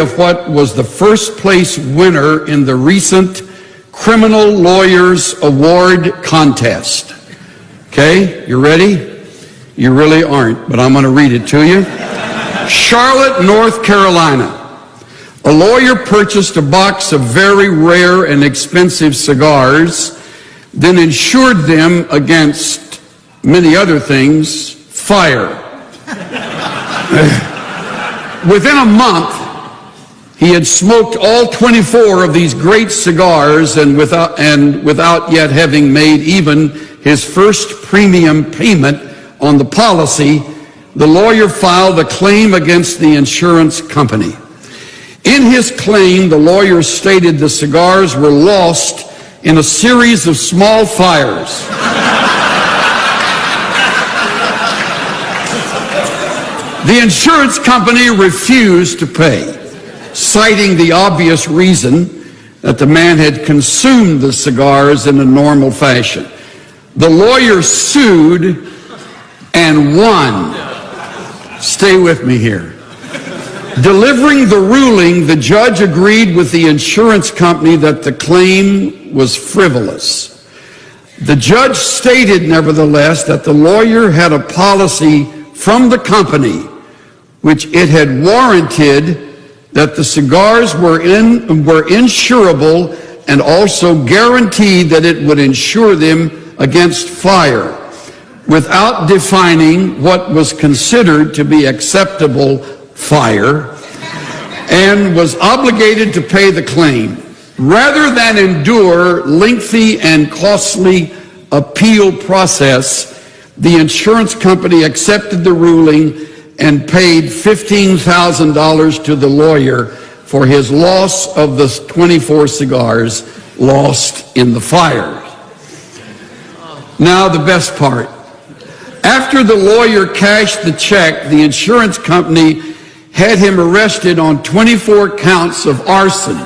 of what was the first place winner in the recent Criminal Lawyers Award contest. Okay, you ready? You really aren't, but I'm going to read it to you. Charlotte, North Carolina. A lawyer purchased a box of very rare and expensive cigars, then insured them against many other things, fire. Within a month, he had smoked all 24 of these great cigars and without, and without yet having made even his first premium payment on the policy, the lawyer filed a claim against the insurance company. In his claim, the lawyer stated the cigars were lost in a series of small fires. The insurance company refused to pay, citing the obvious reason that the man had consumed the cigars in a normal fashion. The lawyer sued and won. Stay with me here. Delivering the ruling, the judge agreed with the insurance company that the claim was frivolous. The judge stated, nevertheless, that the lawyer had a policy from the company which it had warranted that the cigars were, in, were insurable and also guaranteed that it would insure them against fire without defining what was considered to be acceptable fire and was obligated to pay the claim. Rather than endure lengthy and costly appeal process the insurance company accepted the ruling and paid $15,000 to the lawyer for his loss of the 24 cigars lost in the fire. Now the best part. After the lawyer cashed the check, the insurance company had him arrested on 24 counts of arson.